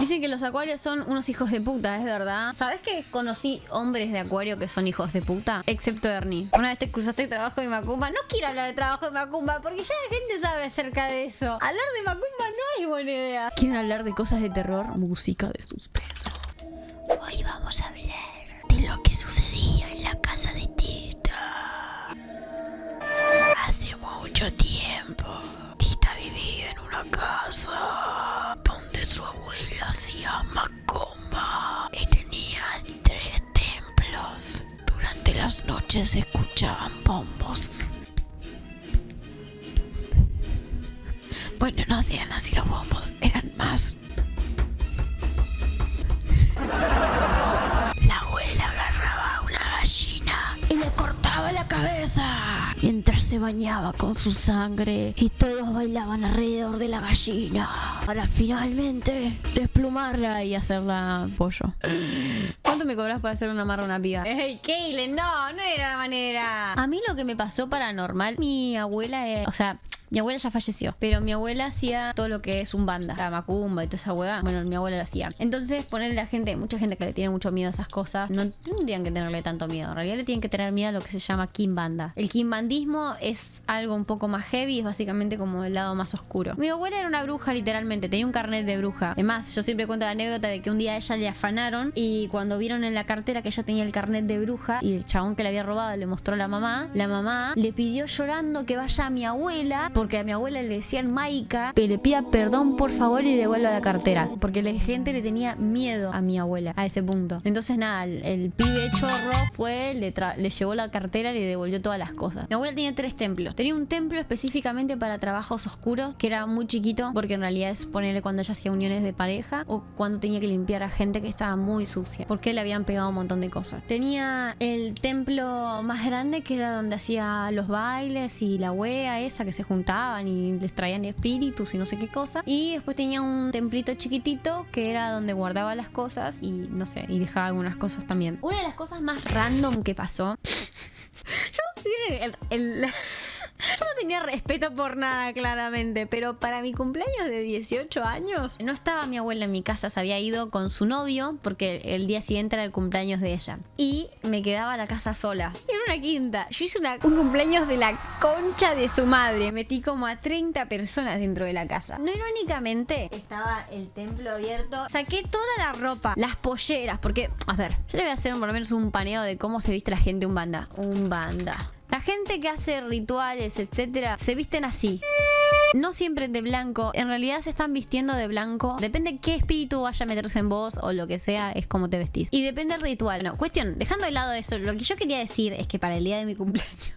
Dicen que los acuarios son unos hijos de puta, es verdad. ¿Sabes que conocí hombres de acuario que son hijos de puta? Excepto Ernie. Una vez te excusaste de trabajo de Macumba. No quiero hablar de trabajo de Macumba porque ya la gente sabe acerca de eso. Hablar de Macumba no es buena idea. ¿Quieren hablar de cosas de terror? Música de suspenso. Hoy vamos a hablar de lo que sucedía en la casa de Tita. Hace mucho tiempo, Tita vivía en una casa se escuchaban bombos. Bueno, no eran así los bombos, eran más. Cabeza mientras se bañaba con su sangre y todos bailaban alrededor de la gallina para finalmente desplumarla y hacerla pollo. ¿Cuánto me cobras para hacer una marra a una piba? ¡Ey, Kaylin! No, no era la manera. A mí lo que me pasó paranormal, mi abuela, eh, o sea, mi abuela ya falleció, pero mi abuela hacía todo lo que es un banda, la macumba y toda esa hueá. Bueno, mi abuela lo hacía. Entonces, ponerle a la gente, mucha gente que le tiene mucho miedo a esas cosas, no tendrían que tenerle tanto miedo. En realidad le tienen que tener miedo a lo que se llama kimbanda. El kimbandismo es algo un poco más heavy, es básicamente como el lado más oscuro. Mi abuela era una bruja, literalmente, tenía un carnet de bruja. Además, yo siempre cuento la anécdota de que un día a ella le afanaron y cuando vieron en la cartera que ella tenía el carnet de bruja y el chabón que le había robado le mostró a la mamá, la mamá le pidió llorando que vaya a mi abuela porque a mi abuela le decían Maika que le pida perdón por favor y devuelva la cartera. Porque la gente le tenía miedo a mi abuela a ese punto. Entonces nada, el, pibe chorro fue, le, le llevó la cartera y le devolvió todas las cosas. Mi abuela tenía tres templos. Tenía un templo específicamente para trabajos oscuros que era muy chiquito porque en realidad es ponerle cuando ella hacía uniones de pareja o cuando tenía que limpiar a gente que estaba muy sucia porque le habían pegado un montón de cosas. Tenía el templo más grande que era donde hacía los bailes y la wea esa que se y les traían espíritus y no sé qué cosa. Y después tenía un templito chiquitito que era donde guardaba las cosas y no sé, y dejaba algunas cosas también. Una de las cosas más random que pasó. El- el- yo no tenía respeto por nada, claramente, pero para mi cumpleaños de 18 años, no estaba mi abuela en mi casa, se había ido con su novio, porque el día siguiente era el cumpleaños de ella. Y me quedaba la casa sola. Era una quinta. Yo hice un cumpleaños de la concha de su madre. Metí como a 30 personas dentro de la casa. No irónicamente, estaba el templo abierto. Saqué toda la ropa, las polleras, porque, a ver, yo le voy a hacer por lo menos un paneo de cómo se viste la gente un banda. Un banda. La gente que hace rituales, etcétera, se visten así. No siempre de blanco, en realidad se están vistiendo de blanco. Depende qué espíritu vaya a meterse en vos o lo que sea, es como te vestís. Y depende del ritual. No, cuestión, dejando de lado eso, lo que yo quería decir es que para el día de mi cumpleaños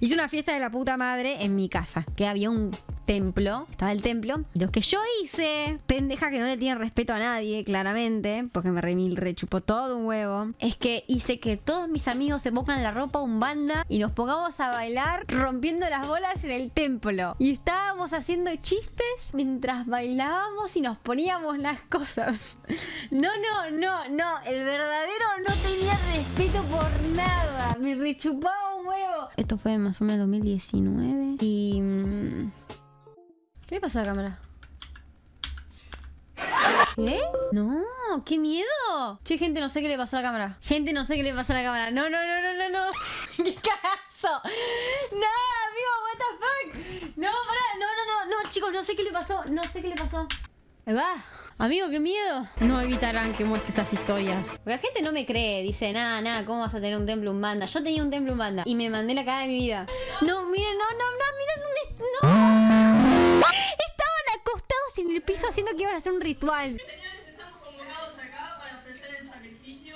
hice una fiesta de la puta madre en mi casa. Que había un templo, estaba el templo. Y lo que yo hice, pendeja que no le tiene respeto a nadie, claramente, porque me rechupó todo un huevo, es que hice que todos mis amigos se pongan la ropa un banda y nos pongamos a bailar rompiendo las bolas en el templo. Y estábamos haciendo chistes mientras bailábamos y nos poníamos las cosas. No, no, no, no, el verdadero no tenía respeto por nada. Me rechupaba Esto fue más o menos 2019 y... mm, ¿Qué le pasó a la cámara? ¿Qué? No, qué miedo. Che, gente, no sé qué le pasó a la cámara. Gente, no sé qué le pasó a la cámara. No, no, no, no, no, no. ¿Qué cagazo? No, amigo, what the fuck. No, pará, no, no, no, no, chicos, no sé qué le pasó. No sé qué le pasó. Ahí va. Amigo, qué miedo. No evitarán que muestre estas historias. Porque la gente no me cree. Dice, nada, nada, ¿cómo vas a tener un templo banda? Yo tenía un templo banda. Y me mandé la cara de mi vida. No, miren, no, no, no, miren dónde. ¡No! Estaban acostados en el piso haciendo que iban a hacer un ritual.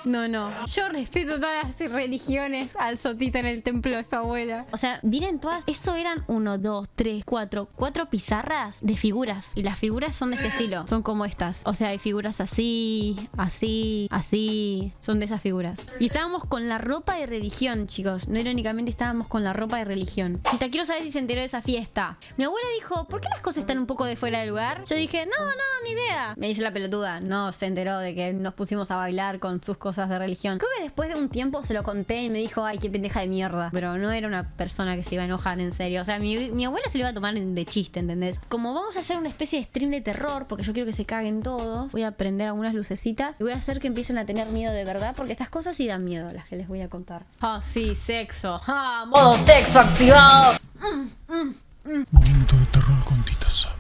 No, no. Yo respeto todas las religiones al sotita en el templo de su abuela. O sea, miren todas. Eso eran uno, dos, tres, cuatro. Cuatro pizarras de figuras. Y las figuras son de este estilo. Son como estas. O sea, hay figuras así, así, así. Son de esas figuras. Y estábamos con la ropa de religión, chicos. No irónicamente estábamos con la ropa de religión. Y quiero saber si se enteró de esa fiesta. Mi abuela dijo, ¿por qué las cosas están un poco de fuera de lugar? Yo dije, no, no, ni idea. Me dice la pelotuda. No, se enteró de que nos pusimos a bailar con sus cosas cosas de religión. Creo que después de un tiempo se lo conté y me dijo, ay, qué pendeja de mierda. Pero no era una persona que se iba a enojar en serio. O sea, mi, mi abuela se lo iba a tomar de chiste, ¿entendés? Como vamos a hacer una especie de stream de terror, porque yo quiero que se caguen todos, voy a prender algunas lucecitas y voy a hacer que empiecen a tener miedo de verdad, porque estas cosas sí dan miedo, las que les voy a contar. Ah, sí, sexo. Ah, modo sexo activado. Momento de terror con Tita Saba.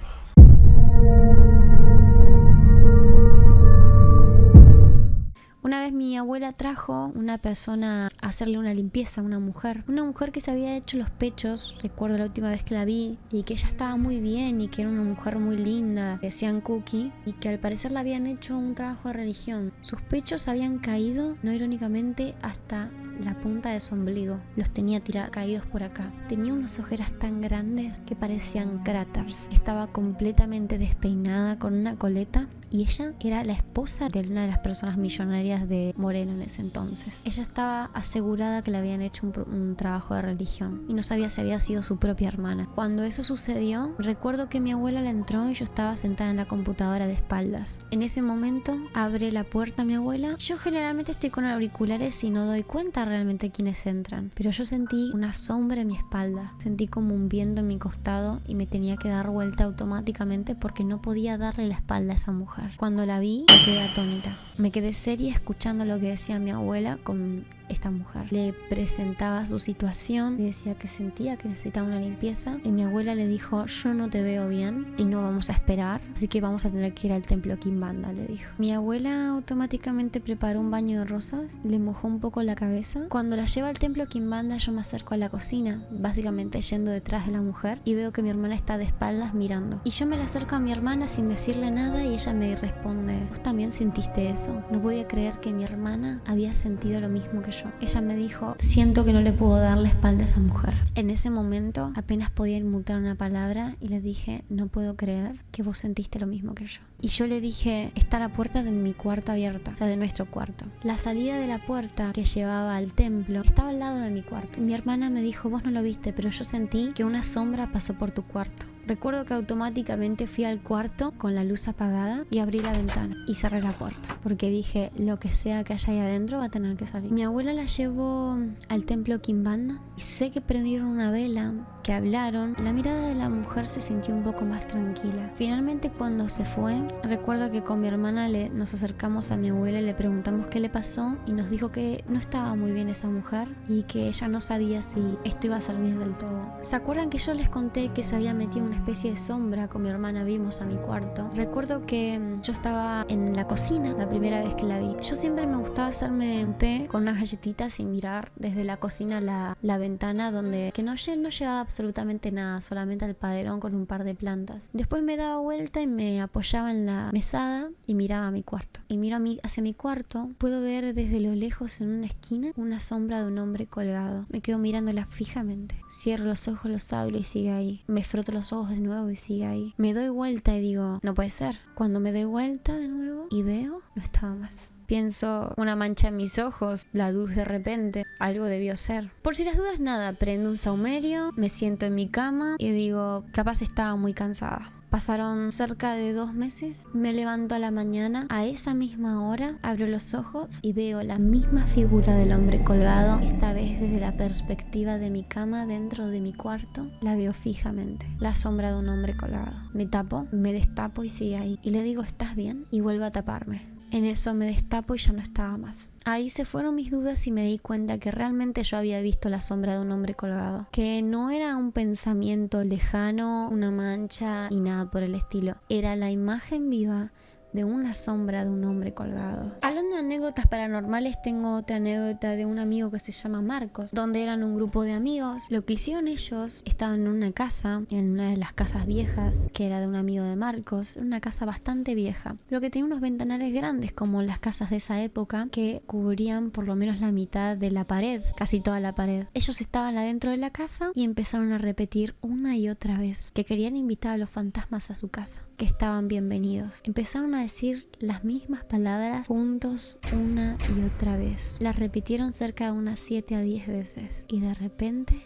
Una vez mi abuela trajo una persona a hacerle una limpieza una mujer. Una mujer que se había hecho los pechos, recuerdo la última vez que la vi, y que ella estaba muy bien y que era una mujer muy linda, decían Cookie, y que al parecer le habían hecho un trabajo de religión. Sus pechos habían caído, no irónicamente, hasta la punta de su ombligo. Los tenía caídos por acá. Tenía unas ojeras tan grandes que parecían cráteres. Estaba completamente despeinada con una coleta y ella era la esposa de una de las personas millonarias de Moreno en ese entonces. Ella estaba asegurada que le habían hecho un, trabajo de religión y no sabía si había sido su propia hermana. Cuando eso sucedió, recuerdo que mi abuela le entró y yo estaba sentada en la computadora de espaldas. En ese momento abre la puerta mi abuela. Yo generalmente estoy con auriculares y no doy cuenta realmente quiénes entran, pero yo sentí una sombra en mi espalda. Sentí como un viento en mi costado y me tenía que dar vuelta automáticamente porque no podía darle la espalda a esa mujer. Cuando la vi, me quedé atónita. Me quedé seria escuchando lo que decía mi abuela con esta mujer. Le presentaba su situación, le decía que sentía que necesitaba una limpieza y mi abuela le dijo, yo no te veo bien y no vamos a esperar, así que vamos a tener que ir al templo Kimbanda, le dijo. Mi abuela automáticamente preparó un baño de rosas, le mojó un poco la cabeza. Cuando la lleva al templo Kimbanda yo me acerco a la cocina, básicamente yendo detrás de la mujer y veo que mi hermana está de espaldas mirando. Y yo me la acerco a mi hermana sin decirle nada y ella me responde, ¿vos también sentiste eso? No podía creer que mi hermana había sentido lo mismo que yo. Ella me dijo, siento que no le puedo dar la espalda a esa mujer. En ese momento apenas podía inmutar una palabra y le dije, no puedo creer que vos sentiste lo mismo que yo. Y yo le dije, está la puerta de mi cuarto abierta, o sea, de nuestro cuarto. La salida de la puerta que llevaba al templo estaba al lado de mi cuarto. Mi hermana me dijo, vos no lo viste, pero yo sentí que una sombra pasó por tu cuarto. Recuerdo que automáticamente fui al cuarto con la luz apagada y abrí la ventana y cerré la puerta porque dije lo que sea que haya ahí adentro va a tener que salir. Mi abuela la llevó al templo Kimbanda y sé que prendieron una vela, que hablaron. La mirada de la mujer se sintió un poco más tranquila. Finalmente cuando se fue, recuerdo que con mi hermana le, nos acercamos a mi abuela y le preguntamos qué le pasó y nos dijo que no estaba muy bien esa mujer y que ella no sabía si esto iba a servir del todo. ¿Se acuerdan que yo les conté que se había metido una especie de sombra con mi hermana vimos a mi cuarto. Recuerdo que mm, yo estaba en la cocina la primera vez que la vi. Yo siempre me gustaba hacerme un té con unas galletitas y mirar desde la cocina la, la ventana donde que no, no llegaba absolutamente nada, solamente al paderón con un par de plantas. Después me daba vuelta y me apoyaba en la mesada y miraba a mi cuarto. Y miro a mi, hacia mi cuarto, puedo ver desde lo lejos en una esquina una sombra de un hombre colgado. Me quedo mirándola fijamente. Cierro los ojos, los abro y sigue ahí. Me froto los ojos de nuevo y sigue ahí. Me doy vuelta y digo, no puede ser. Cuando me doy vuelta de nuevo y veo, no estaba más. Pienso una mancha en mis ojos, la luz de repente, algo debió ser. Por si las dudas nada, prendo un saumerio, me siento en mi cama y digo, capaz estaba muy cansada. Pasaron cerca de dos meses, me levanto a la mañana, a esa misma hora, abro los ojos y veo la misma figura del hombre colgado, esta vez desde la perspectiva de mi cama dentro de mi cuarto, la veo fijamente, la sombra de un hombre colgado. Me tapo, me destapo y sigue ahí, y le digo, ¿estás bien? Y vuelvo a taparme. En eso me destapo y ya no estaba más. Ahí se fueron mis dudas y me di cuenta que realmente yo había visto la sombra de un hombre colgado. Que no era un pensamiento lejano, una mancha y nada por el estilo. Era la imagen viva de una sombra de un hombre colgado. Hablando de anécdotas paranormales, tengo otra anécdota de un amigo que se llama Marcos, donde eran un grupo de amigos. Lo que hicieron ellos, estaban en una casa, en una de las casas viejas, que era de un amigo de Marcos, una casa bastante vieja, pero que tenía unos ventanales grandes como las casas de esa época, que cubrían por lo menos la mitad de la pared, casi toda la pared. Ellos estaban adentro de la casa y empezaron a repetir una y otra vez que querían invitar a los fantasmas a su casa, que estaban bienvenidos. Empezaron decir las mismas palabras juntos una y otra vez. Las repitieron cerca de unas 7 a 10 veces y de repente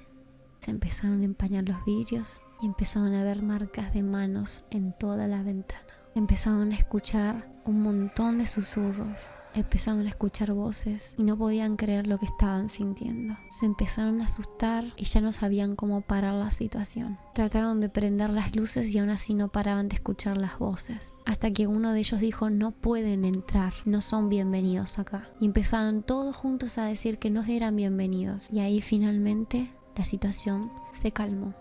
se empezaron a empañar los vidrios y empezaron a ver marcas de manos en toda la ventana. Empezaron a escuchar un montón de susurros. Empezaron a escuchar voces y no podían creer lo que estaban sintiendo. Se empezaron a asustar y ya no sabían cómo parar la situación. Trataron de prender las luces y aún así no paraban de escuchar las voces. Hasta que uno de ellos dijo no pueden entrar, no son bienvenidos acá. Y empezaron todos juntos a decir que no eran bienvenidos. Y ahí finalmente la situación se calmó.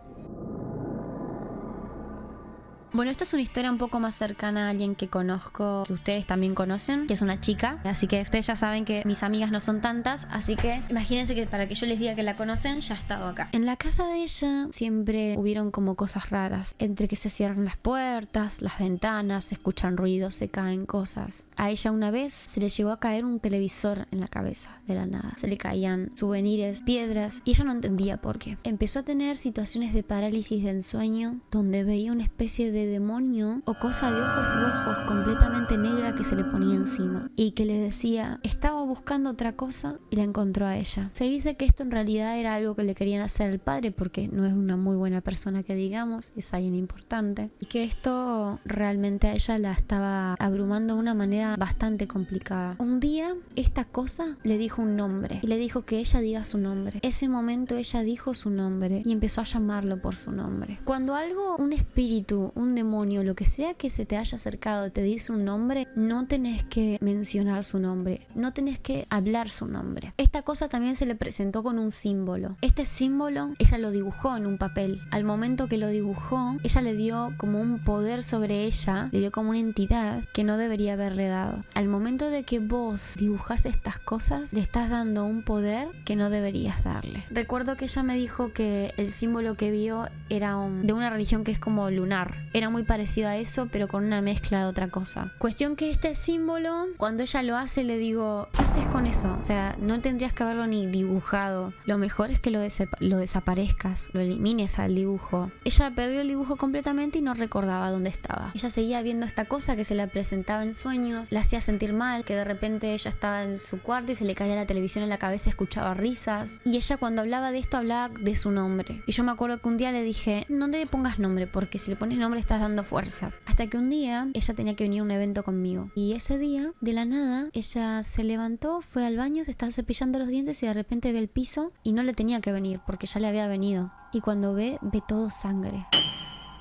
Bueno, esta es una historia un poco más cercana a alguien que conozco, que ustedes también conocen, que es una chica. Así que ustedes ya saben que mis amigas no son tantas, así que imagínense que para que yo les diga que la conocen, ya ha estado acá. En la casa de ella siempre hubieron como cosas raras, entre que se cierran las puertas, las ventanas, se escuchan ruidos, se caen cosas. A ella una vez se le llegó a caer un televisor en la cabeza, de la nada. Se le caían souvenirs, piedras, y ella no entendía por qué. Empezó a tener situaciones de parálisis de ensueño, donde veía una especie de demonio o cosa de ojos rojos completamente negra que se le ponía encima y que le decía estaba buscando otra cosa y la encontró a ella. Se dice que esto en realidad era algo que le querían hacer al padre porque no es una muy buena persona que digamos, es alguien importante y que esto realmente a ella la estaba abrumando de una manera bastante complicada. Un día esta cosa le dijo un nombre y le dijo que ella diga su nombre. Ese momento ella dijo su nombre y empezó a llamarlo por su nombre. Cuando algo, un espíritu, un demonio, lo que sea que se te haya acercado, te dice un nombre, no tenés que mencionar su nombre, no tenés que hablar su nombre. Esta cosa también se le presentó con un símbolo. Este símbolo ella lo dibujó en un papel. Al momento que lo dibujó, ella le dio como un poder sobre ella, le dio como una entidad que no debería haberle dado. Al momento de que vos dibujas estas cosas, le estás dando un poder que no deberías darle. Recuerdo que ella me dijo que el símbolo que vio era de una religión que es como lunar. Muy parecido a eso, pero con una mezcla de otra cosa. Cuestión que este símbolo, cuando ella lo hace, le digo, ¿qué haces con eso? O sea, no tendrías que haberlo ni dibujado. Lo mejor es que lo, desaparezcas, lo elimines al dibujo. Ella perdió el dibujo completamente y no recordaba dónde estaba. Ella seguía viendo esta cosa que se la presentaba en sueños, la hacía sentir mal, que de repente ella estaba en su cuarto y se le caía la televisión en la cabeza, escuchaba risas. Y ella cuando hablaba de esto hablaba de su nombre. Y yo me acuerdo que un día le dije, no te pongas nombre, porque si le pones nombre dando fuerza. Hasta que un día ella tenía que venir a un evento conmigo. Y ese día, de la nada, ella se levantó, fue al baño, se estaba cepillando los dientes y de repente ve el piso y no le tenía que venir porque ya le había venido. Y cuando ve, ve todo sangre.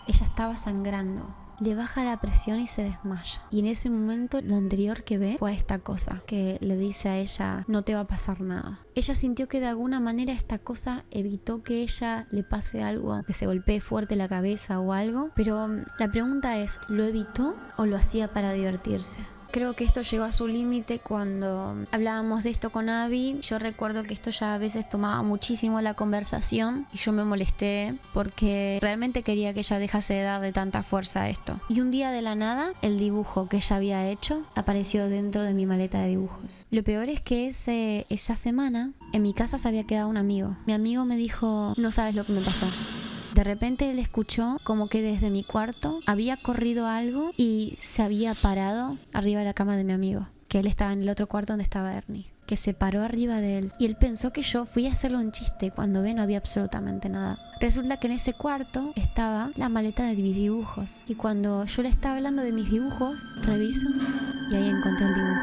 Ella estaba sangrando le baja la presión y se desmaya. Y en ese momento lo anterior que ve fue esta cosa que le dice a ella no te va a pasar nada. Ella sintió que de alguna manera esta cosa evitó que ella le pase algo, que se golpee fuerte la cabeza o algo. Pero mm, la pregunta es, ¿lo evitó o lo hacía para divertirse? Creo que esto llegó a su límite cuando hablábamos de esto con Abby. Yo recuerdo que esto ya a veces tomaba muchísimo la conversación y yo me molesté porque realmente quería que ella dejase de darle tanta fuerza a esto. Y un día de la nada, el dibujo que ella había hecho apareció dentro de mi maleta de dibujos. Lo peor es que ese, esa semana en mi casa se había quedado un amigo. Mi amigo me dijo, no sabes lo que me pasó. De repente él escuchó como que desde mi cuarto había corrido algo y se había parado arriba de la cama de mi amigo, que él estaba en el otro cuarto donde estaba Ernie que se paró arriba de él. Y él pensó que yo fui a hacerlo un chiste cuando ve no había absolutamente nada. Resulta que en ese cuarto estaba la maleta de mis dibujos. Y cuando yo le estaba hablando de mis dibujos, reviso y ahí encontré el dibujo.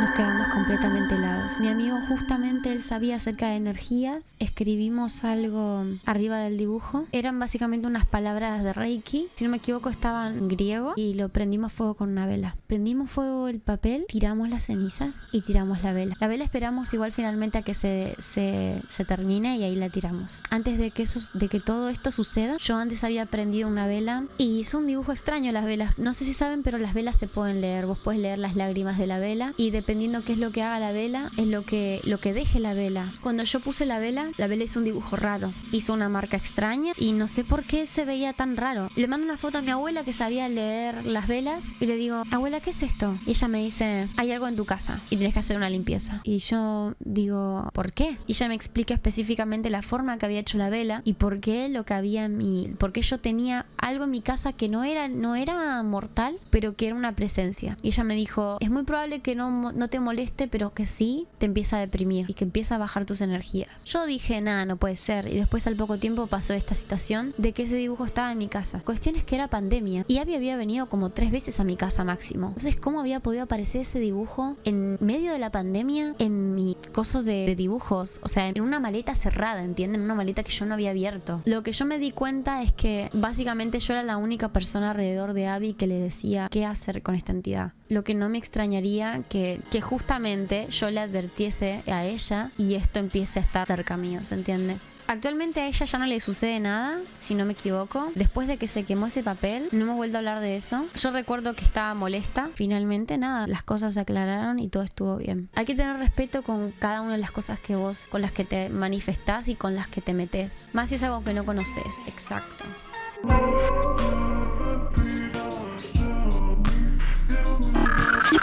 Nos quedamos completamente helados. Mi amigo justamente él sabía acerca de energías, escribimos algo arriba del dibujo. Eran básicamente unas palabras de Reiki, si no me equivoco estaban en griego y lo prendimos fuego con una vela. Prendimos fuego el papel, tiramos las cenizas y tiramos la vela. La vela esperamos igual finalmente a que se, se, se termine y ahí la tiramos. Antes de que, eso, de que todo esto suceda, yo antes había prendido una vela y hizo un dibujo extraño las velas. No sé si saben, pero las velas se pueden leer. Vos puedes leer las lágrimas de la vela y dependiendo qué es lo que haga la vela, es lo que, lo que deje la vela. Cuando yo puse la vela, la vela hizo un dibujo raro. Hizo una marca extraña y no sé por qué se veía tan raro. Le mando una foto a mi abuela que sabía leer las velas y le digo, abuela, ¿qué es esto? Y ella me dice, hay algo en tu casa y tienes que hacer una limpieza. Y yo digo, ¿por qué? Y ella me explica específicamente la forma que había hecho la vela y por qué lo que había en mi, porque yo tenía algo en mi casa que no era, no era mortal, pero que era una presencia. Y ella me dijo, es muy probable que no, no te moleste, pero que sí te empieza a deprimir y que empieza a bajar tus energías. Yo dije, nada, no puede ser. Y después al poco tiempo pasó esta situación de que ese dibujo estaba en mi casa. Cuestión es que era pandemia y Abby había venido como tres veces a mi casa máximo. Entonces, ¿cómo había podido aparecer ese dibujo en medio de la pandemia en mi coso de, de dibujos? O sea, en una maleta cerrada, ¿entienden? Una maleta que yo no había abierto. Lo que yo me di cuenta es que básicamente yo era la única persona alrededor de Abby que le decía qué hacer con esta entidad. Lo que no me extrañaría que, que justamente yo le advirtiese a ella y esto empiece a estar cerca mío, ¿se entiende? Actualmente a ella ya no le sucede nada, si no me equivoco. Después de que se quemó ese papel, no hemos vuelto a hablar de eso. Yo recuerdo que estaba molesta. Finalmente, nada, las cosas se aclararon y todo estuvo bien. Hay que tener respeto con cada una de las cosas que vos, con las que te manifestás y con las que te metes. Más si es algo que no conoces, exacto.